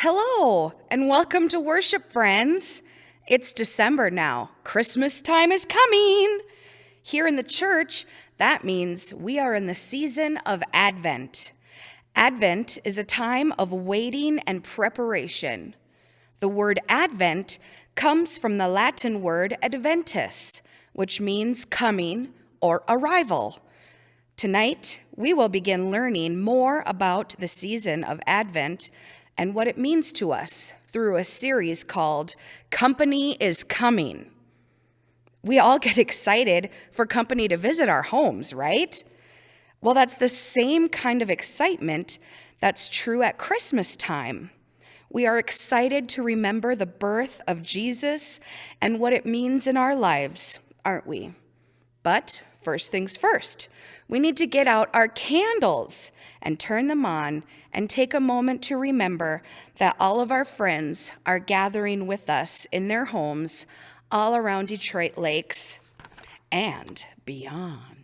Hello, and welcome to worship, friends. It's December now. Christmas time is coming. Here in the church, that means we are in the season of Advent. Advent is a time of waiting and preparation. The word Advent comes from the Latin word adventus, which means coming or arrival. Tonight, we will begin learning more about the season of Advent and what it means to us through a series called Company is Coming. We all get excited for company to visit our homes, right? Well, that's the same kind of excitement that's true at Christmas time. We are excited to remember the birth of Jesus and what it means in our lives, aren't we? But first things first, we need to get out our candles and turn them on and take a moment to remember that all of our friends are gathering with us in their homes all around Detroit Lakes and beyond.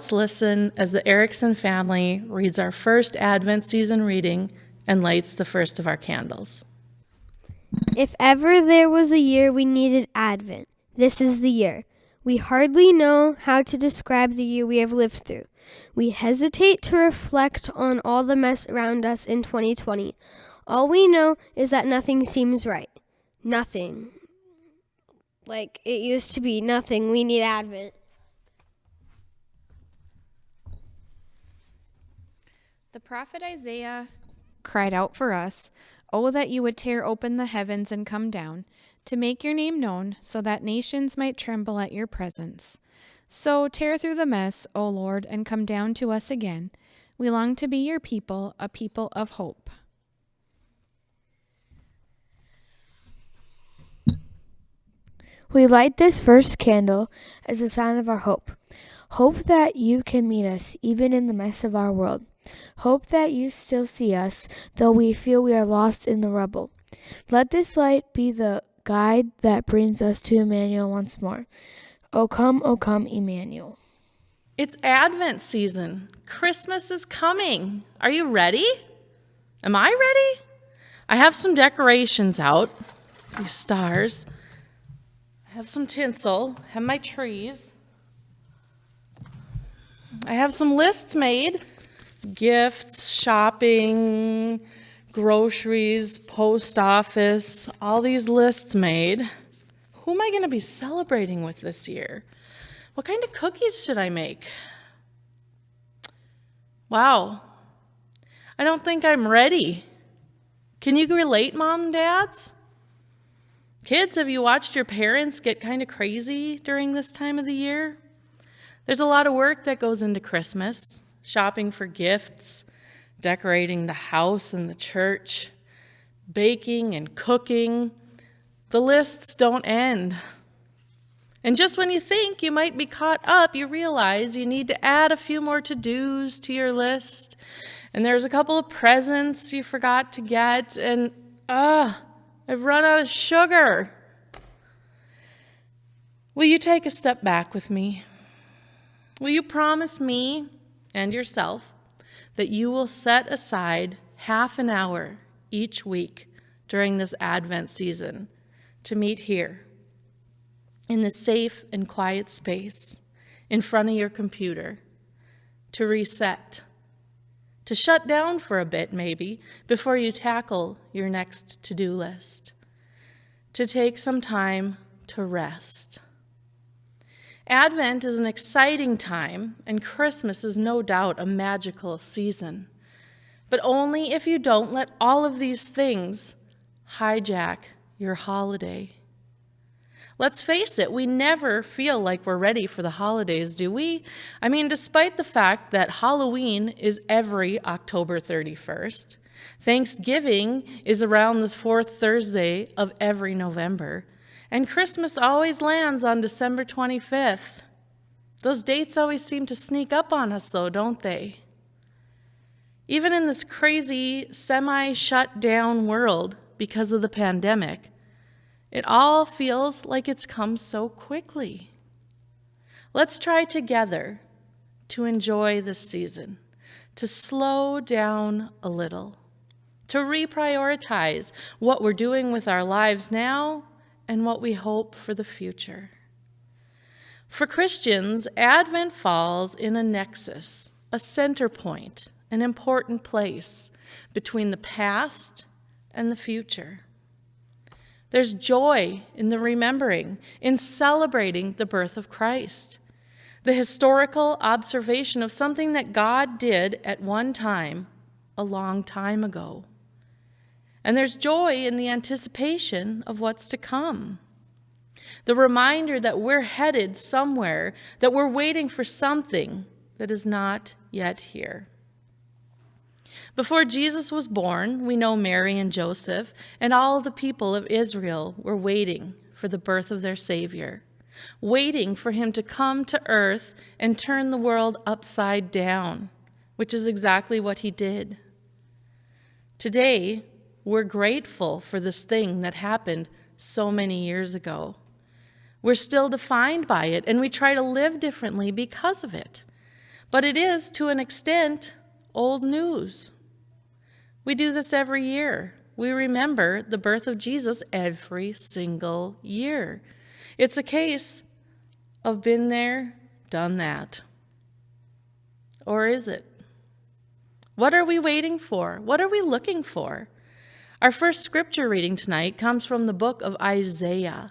Let's listen as the Erickson family reads our first Advent season reading and lights the first of our candles. If ever there was a year we needed Advent, this is the year. We hardly know how to describe the year we have lived through. We hesitate to reflect on all the mess around us in 2020. All we know is that nothing seems right. Nothing. Like it used to be, nothing. We need Advent. The prophet Isaiah cried out for us Oh, that you would tear open the heavens and come down, to make your name known, so that nations might tremble at your presence. So tear through the mess, O Lord, and come down to us again. We long to be your people, a people of hope. We light this first candle as a sign of our hope. Hope that you can meet us even in the mess of our world. Hope that you still see us, though we feel we are lost in the rubble. Let this light be the guide that brings us to Emmanuel once more. O come, O come, Emmanuel. It's Advent season. Christmas is coming. Are you ready? Am I ready? I have some decorations out, these stars. I have some tinsel, I have my trees. I have some lists made gifts, shopping, groceries, post office, all these lists made. Who am I going to be celebrating with this year? What kind of cookies should I make? Wow, I don't think I'm ready. Can you relate, mom and dads? Kids, have you watched your parents get kind of crazy during this time of the year? There's a lot of work that goes into Christmas shopping for gifts, decorating the house and the church, baking and cooking. The lists don't end. And just when you think you might be caught up, you realize you need to add a few more to dos to your list. And there's a couple of presents you forgot to get, and ah, I've run out of sugar. Will you take a step back with me? Will you promise me and yourself that you will set aside half an hour each week during this Advent season to meet here in the safe and quiet space in front of your computer to reset, to shut down for a bit maybe before you tackle your next to do list, to take some time to rest. Advent is an exciting time, and Christmas is no doubt a magical season. But only if you don't let all of these things hijack your holiday. Let's face it, we never feel like we're ready for the holidays, do we? I mean, despite the fact that Halloween is every October 31st, Thanksgiving is around the fourth Thursday of every November, and Christmas always lands on December 25th. Those dates always seem to sneak up on us, though, don't they? Even in this crazy, semi shut down world because of the pandemic, it all feels like it's come so quickly. Let's try together to enjoy this season, to slow down a little, to reprioritize what we're doing with our lives now and what we hope for the future. For Christians, Advent falls in a nexus, a center point, an important place between the past and the future. There's joy in the remembering, in celebrating the birth of Christ, the historical observation of something that God did at one time, a long time ago. And there's joy in the anticipation of what's to come. The reminder that we're headed somewhere, that we're waiting for something that is not yet here. Before Jesus was born, we know Mary and Joseph and all the people of Israel were waiting for the birth of their Savior, waiting for him to come to earth and turn the world upside down, which is exactly what he did. Today, we're grateful for this thing that happened so many years ago. We're still defined by it, and we try to live differently because of it. But it is, to an extent, old news. We do this every year. We remember the birth of Jesus every single year. It's a case of been there, done that. Or is it? What are we waiting for? What are we looking for? Our first scripture reading tonight comes from the book of Isaiah.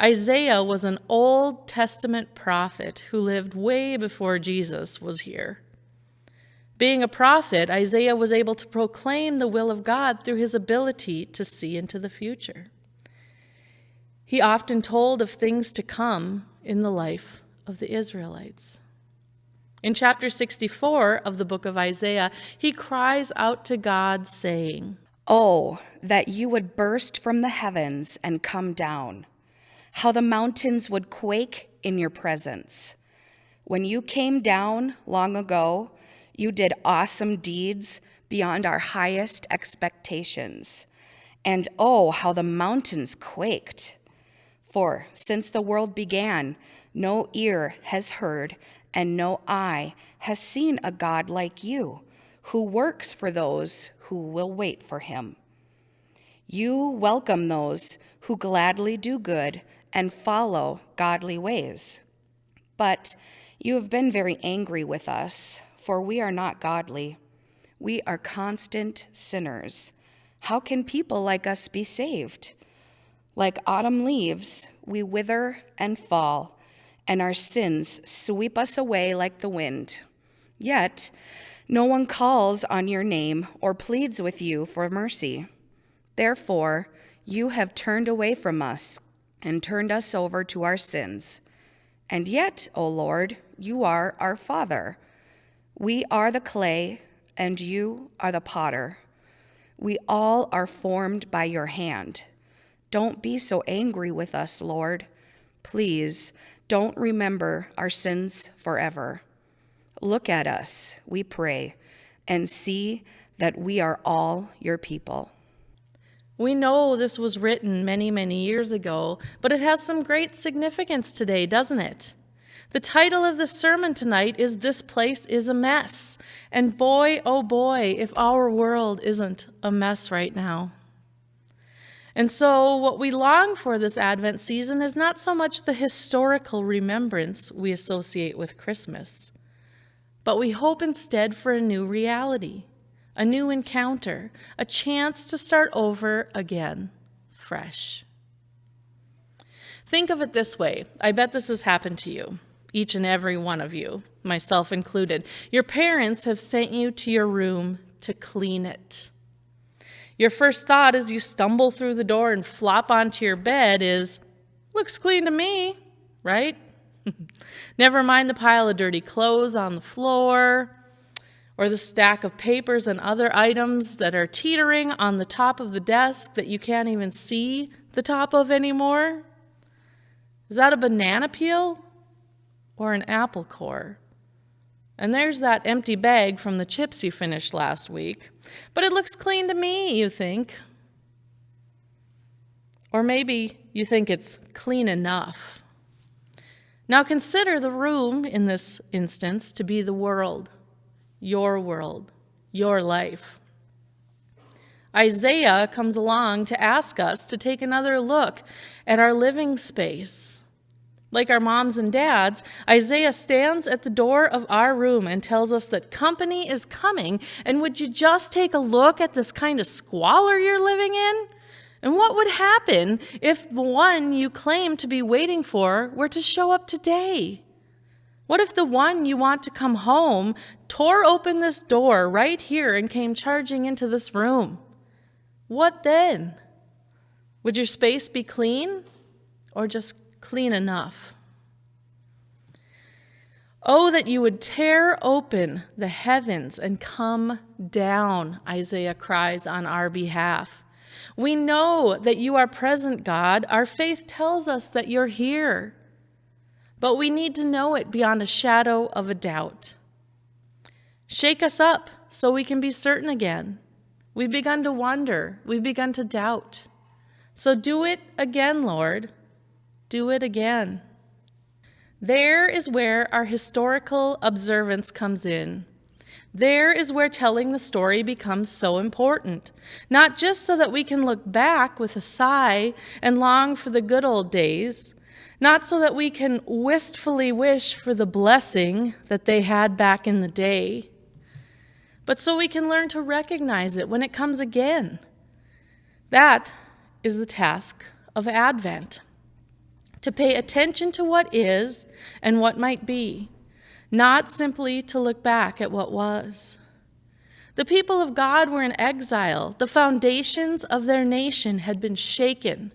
Isaiah was an Old Testament prophet who lived way before Jesus was here. Being a prophet, Isaiah was able to proclaim the will of God through his ability to see into the future. He often told of things to come in the life of the Israelites. In chapter 64 of the book of Isaiah, he cries out to God, saying, Oh, that you would burst from the heavens and come down, how the mountains would quake in your presence. When you came down long ago, you did awesome deeds beyond our highest expectations. And oh, how the mountains quaked. For since the world began, no ear has heard and no eye has seen a God like you, who works for those who will wait for him. You welcome those who gladly do good and follow godly ways. But you have been very angry with us, for we are not godly. We are constant sinners. How can people like us be saved? Like autumn leaves, we wither and fall, and our sins sweep us away like the wind. Yet, no one calls on your name or pleads with you for mercy. Therefore, you have turned away from us and turned us over to our sins. And yet, O Lord, you are our Father. We are the clay, and you are the potter. We all are formed by your hand. Don't be so angry with us, Lord. Please don't remember our sins forever. Look at us, we pray, and see that we are all your people. We know this was written many, many years ago, but it has some great significance today, doesn't it? The title of the sermon tonight is This Place is a Mess. And boy, oh boy, if our world isn't a mess right now. And so, what we long for this Advent season is not so much the historical remembrance we associate with Christmas, but we hope instead for a new reality, a new encounter, a chance to start over again, fresh. Think of it this way I bet this has happened to you, each and every one of you, myself included. Your parents have sent you to your room to clean it. Your first thought as you stumble through the door and flop onto your bed is, looks clean to me, right? Never mind the pile of dirty clothes on the floor or the stack of papers and other items that are teetering on the top of the desk that you can't even see the top of anymore. Is that a banana peel or an apple core? And there's that empty bag from the chips you finished last week. But it looks clean to me, you think. Or maybe you think it's clean enough. Now consider the room in this instance to be the world, your world, your life. Isaiah comes along to ask us to take another look at our living space like our moms and dads, Isaiah stands at the door of our room and tells us that company is coming. And would you just take a look at this kind of squalor you're living in? And what would happen if the one you claim to be waiting for were to show up today? What if the one you want to come home tore open this door right here and came charging into this room? What then? Would your space be clean or just clean enough. Oh, that you would tear open the heavens and come down, Isaiah cries on our behalf. We know that you are present, God. Our faith tells us that you're here. But we need to know it beyond a shadow of a doubt. Shake us up so we can be certain again. We've begun to wonder, we've begun to doubt. So do it again, Lord do it again. There is where our historical observance comes in. There is where telling the story becomes so important, not just so that we can look back with a sigh and long for the good old days, not so that we can wistfully wish for the blessing that they had back in the day, but so we can learn to recognize it when it comes again. That is the task of Advent to pay attention to what is and what might be, not simply to look back at what was. The people of God were in exile. The foundations of their nation had been shaken.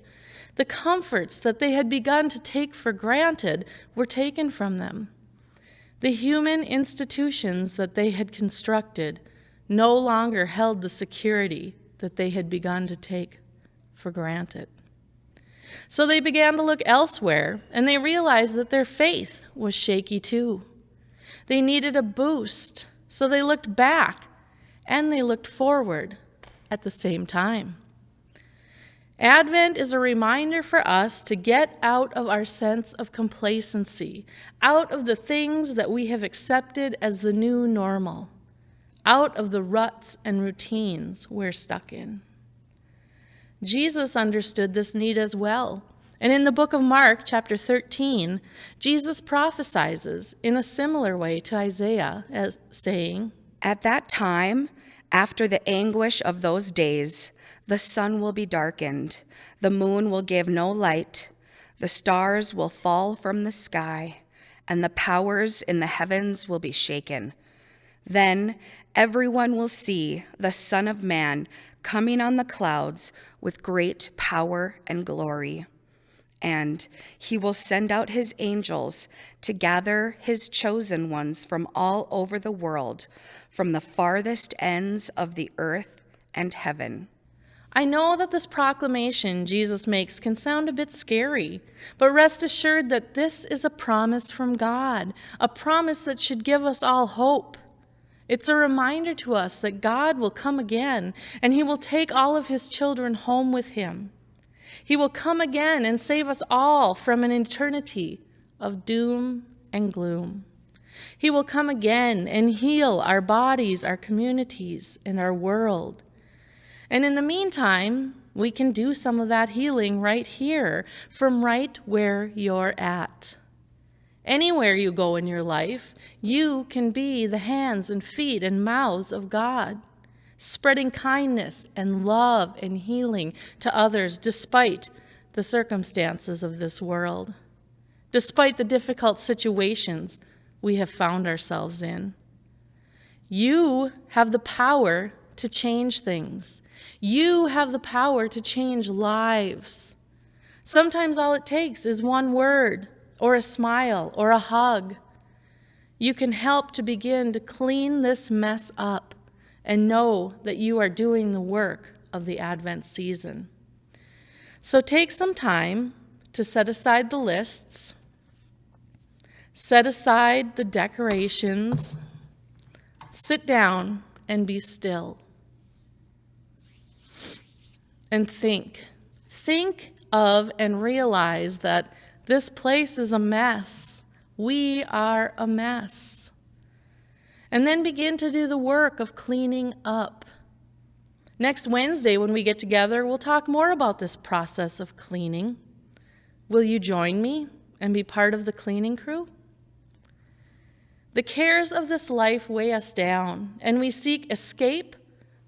The comforts that they had begun to take for granted were taken from them. The human institutions that they had constructed no longer held the security that they had begun to take for granted. So they began to look elsewhere, and they realized that their faith was shaky too. They needed a boost, so they looked back and they looked forward at the same time. Advent is a reminder for us to get out of our sense of complacency, out of the things that we have accepted as the new normal, out of the ruts and routines we're stuck in. Jesus understood this need as well. And in the book of Mark, chapter 13, Jesus prophesies in a similar way to Isaiah, as saying, At that time, after the anguish of those days, the sun will be darkened, the moon will give no light, the stars will fall from the sky, and the powers in the heavens will be shaken. Then everyone will see the Son of Man coming on the clouds with great power and glory. And he will send out his angels to gather his chosen ones from all over the world from the farthest ends of the earth and heaven. I know that this proclamation Jesus makes can sound a bit scary, but rest assured that this is a promise from God, a promise that should give us all hope. It's a reminder to us that God will come again and he will take all of his children home with him. He will come again and save us all from an eternity of doom and gloom. He will come again and heal our bodies, our communities, and our world. And in the meantime, we can do some of that healing right here, from right where you're at. Anywhere you go in your life, you can be the hands and feet and mouths of God, spreading kindness and love and healing to others despite the circumstances of this world, despite the difficult situations we have found ourselves in. You have the power to change things. You have the power to change lives. Sometimes all it takes is one word, or a smile, or a hug. You can help to begin to clean this mess up and know that you are doing the work of the Advent season. So take some time to set aside the lists Set aside the decorations. Sit down and be still. And think. Think of and realize that this place is a mess. We are a mess. And then begin to do the work of cleaning up. Next Wednesday, when we get together, we'll talk more about this process of cleaning. Will you join me and be part of the cleaning crew? The cares of this life weigh us down, and we seek escape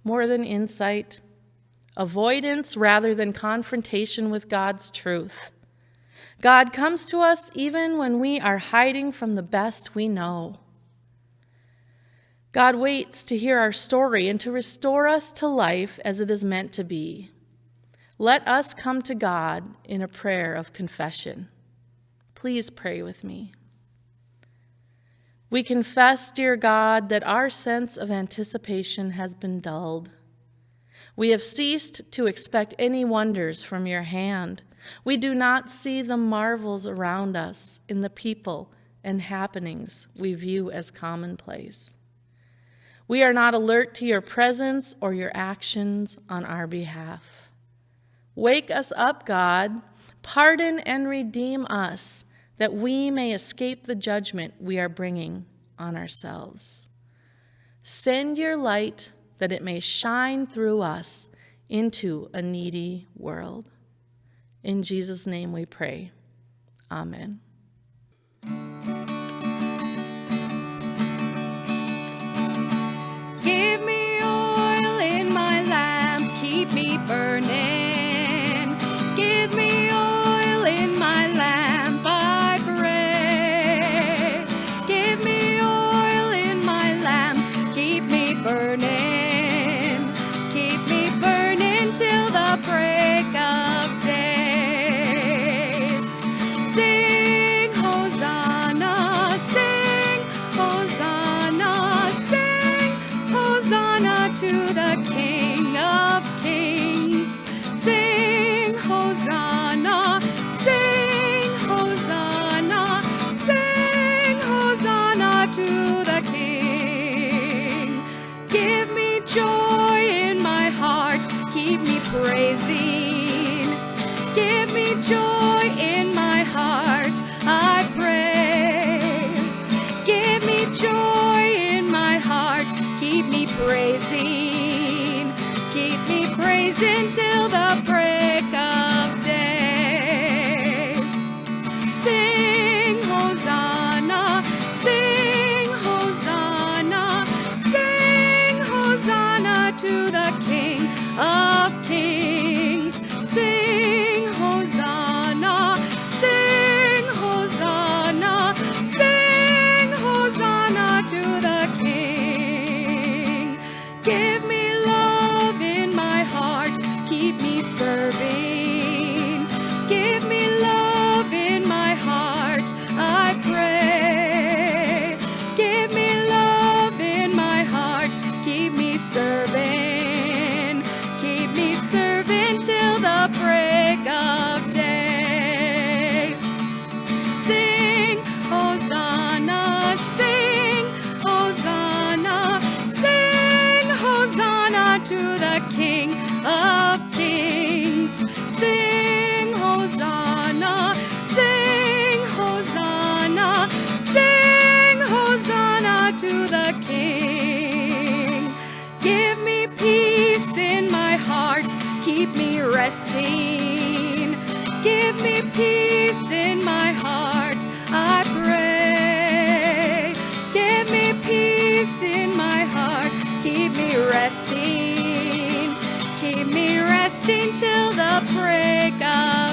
more than insight, avoidance rather than confrontation with God's truth. God comes to us even when we are hiding from the best we know. God waits to hear our story and to restore us to life as it is meant to be. Let us come to God in a prayer of confession. Please pray with me. We confess, dear God, that our sense of anticipation has been dulled. We have ceased to expect any wonders from your hand. We do not see the marvels around us in the people and happenings we view as commonplace. We are not alert to your presence or your actions on our behalf. Wake us up, God. Pardon and redeem us that we may escape the judgment we are bringing on ourselves. Send your light that it may shine through us into a needy world. In Jesus' name we pray. Amen. Joy keep me resting. Give me peace in my heart, I pray. Give me peace in my heart, keep me resting. Keep me resting till the break of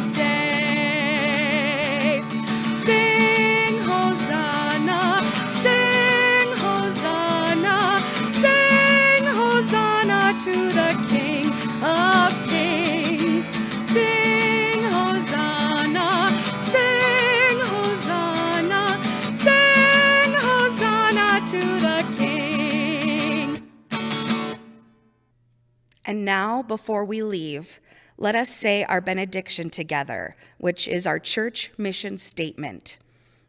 now, before we leave, let us say our benediction together, which is our church mission statement.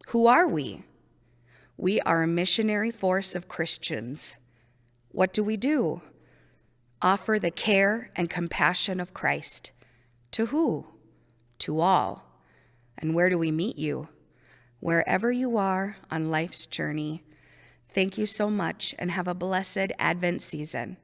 Who are we? We are a missionary force of Christians. What do we do? Offer the care and compassion of Christ. To who? To all. And where do we meet you? Wherever you are on life's journey. Thank you so much and have a blessed Advent season.